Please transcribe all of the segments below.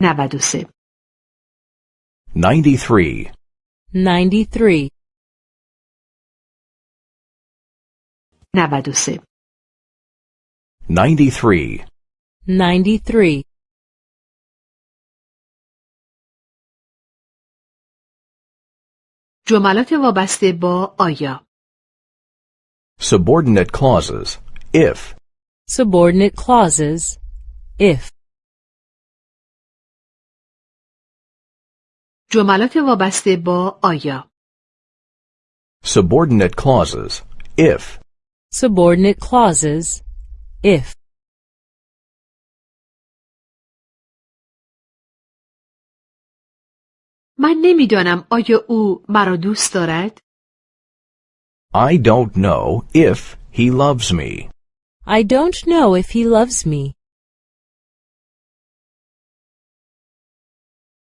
93 93, 93, 93 93, 93, جملات وابسته با آیا subordinate clauses, if, subordinate clauses, if, جملات وابسته با آیا subordinate clauses, if, subordinate clauses, if, من نمی‌دانم آیا او مرا دوست دارد I don't know if he loves me. I don't know if he loves me.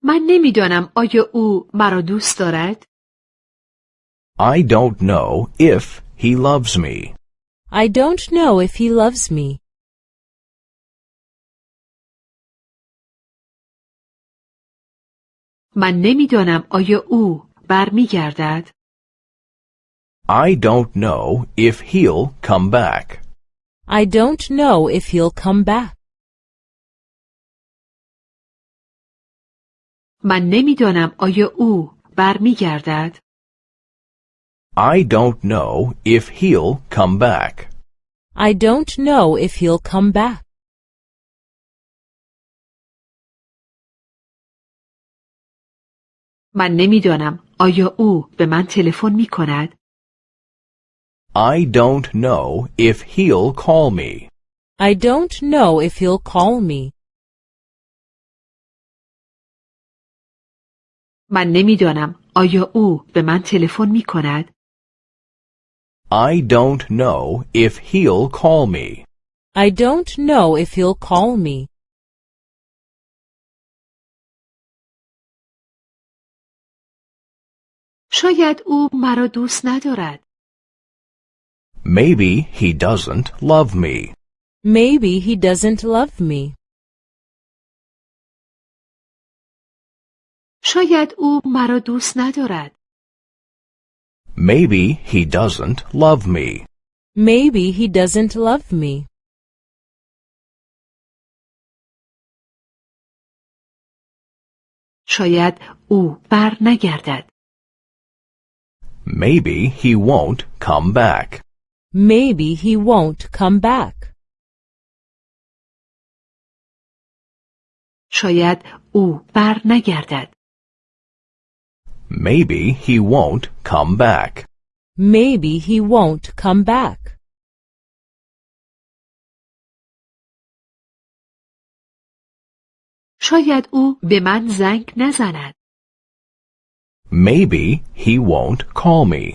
من نمیدانم آیا او مرا دوست دارد I don't know if he loves me. I don't know if he loves me. من نمیدانم آیا او برمیگردد I don't know if he'll come back. I don't know if he'll come back. من نمی‌دانم آیا او برمیگردد I don't know if he'll come back. I don't know if he'll come back. من نمی‌دانم آیا او به من تلفن می کند I don't know if he'll call me. I don't know if he'll call me. من نمیدانم آیا او به من تلفن می کند I don't know if he'll call me. I don't know if he'll call me. شاید او مرا دوست ندارد Maybe he doesn't love me. Maybe he doesn't love me. شاید او مرا دوست ندارد Maybe he doesn't love me. Maybe he doesn't love me. شاید او بر نگردد Maybe he won't come back. Maybe he won't come back. شاید او بر نگردد Maybe he won't come back. Maybe he won't come back. شاید او به من زنگ نزند Maybe he won't call me.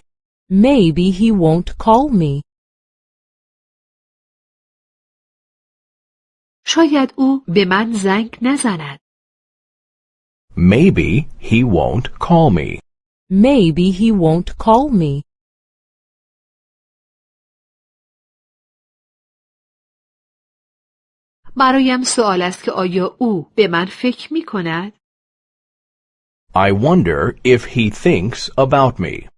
Maybe he won't call me. شاید او به من زنگ نزند Maybe he won't call me. Maybe he won't call me. برایم سوال است که آیا او به من فکر می کند I wonder if he thinks about me.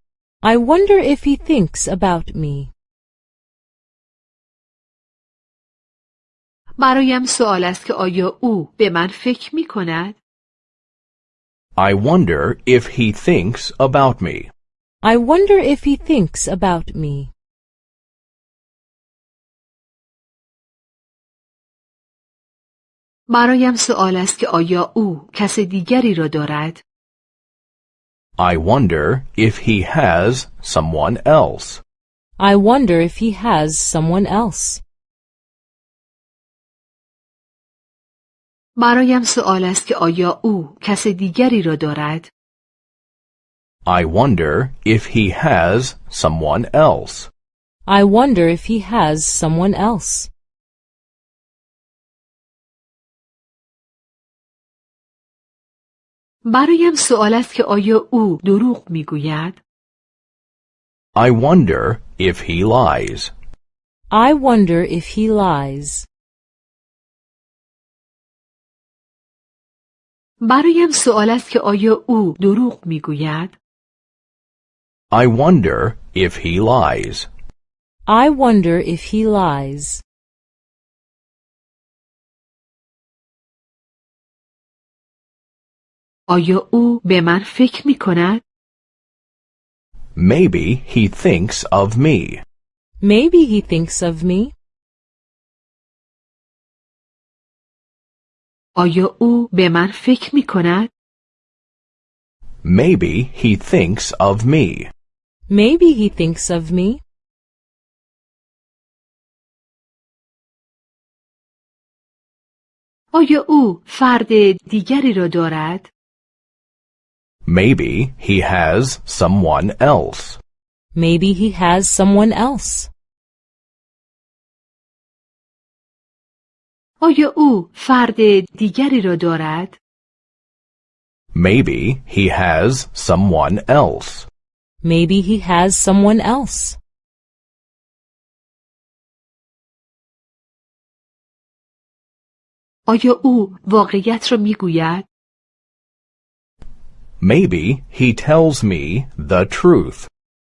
I wonder if he thinks about me. برایم سوال است که آیا او به من فکر می کند I wonder if he thinks about me. I wonder if he thinks about me. برایم سوال است که آیا او کس دیگری را دارد I wonder if he has someone else. I wonder if he has someone else. برایم سوال است که آیا او کس دیگری را دارد I wonder if he has someone else. I wonder if he has someone else. برایم سوال است که آیا او دروغ میگوید I wonder if he lies. I wonder if he lies. برایم سوال است که آیا او دروغ میگوید؟ I wonder if he lies. I wonder if he lies. آیا او به من فکر می کند؟ Maybe he thinks of me. Maybe he thinks of me. آیا او به من فکر می کند؟ Maybe he thinks of me. Maybe he thinks of me. آیا او فرد دیگری را دارد؟ Maybe he has someone else. Maybe he has someone else. آیا او فرد دیگری را دارد؟ Maybe he has someone else. Maybe he has someone else. آیا او واقعیت را می گوید؟ Maybe he tells me the truth.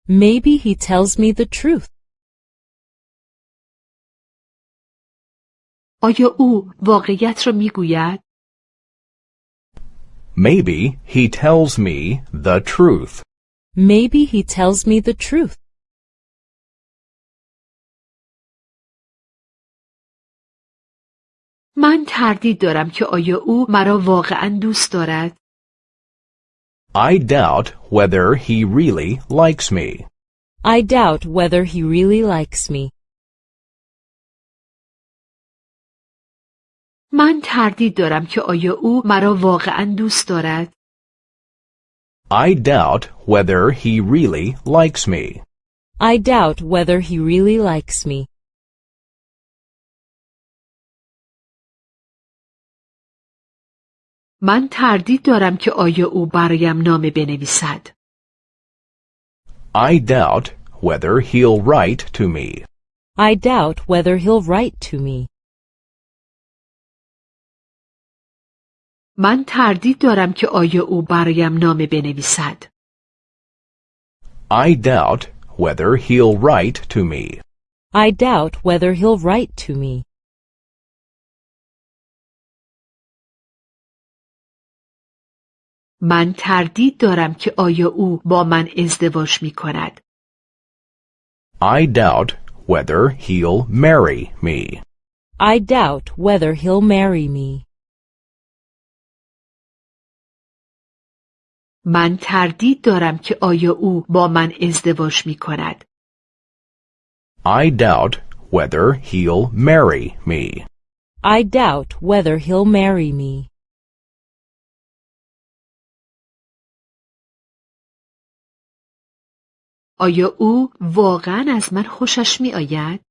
Maybe he tells me the truth. آیا او واقعیت را می گوید؟ Maybe he tells me the truth. Maybe he tells me the truth. من تردید دارم که آیا او مرا واقعا دوست دارد؟ I doubt whether he really likes me. I doubt whether he really likes me. من تردید دارم که آیا او مرا واقعا دوست دارد؟ I doubt whether he really likes me. I doubt whether he really likes me. من تردید دارم که آیا او برایم نامه بنویسد. I doubt whether he'll write to me. I doubt whether he'll write to me. من تردید دارم که آیا او برایم نامه بنویسد. I doubt whether he'll write to me. I doubt whether he'll write to me. من تردید دارم که آیا او با من ازدواج می کند. I doubt whether he'll marry me. I doubt whether he'll marry me. من تردید دارم که آیا او با من ازدواج می کند. I doubt whether he'll marry me. I doubt whether he'll marry me. آیا او واقعا از من خوشش می آید؟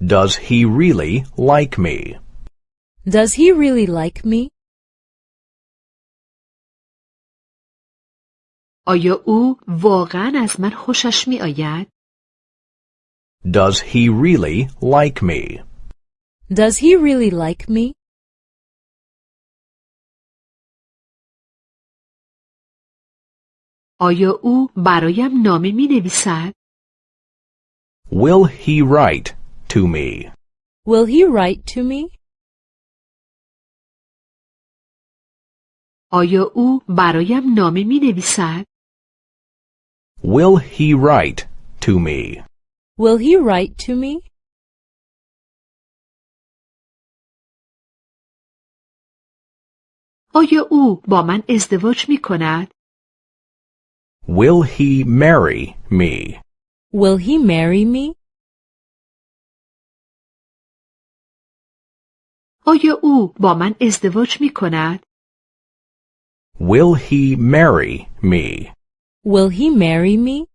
Does he really like me? Does he really like me? آیا او واقعا از من خوشش می آید؟ Does he really like me? Does he really like me? آیا او برایم نامه می نویسد؟ Will he write to me? Will he write to me? آیا او برایم نامه می نویسد؟ Will he write to me? Will he write to me? آیا او با من ازدواج می کند؟ Will he marry me? Will he marry me? آیا او با من ازدواج می کند؟ Will he marry me? Will he marry me?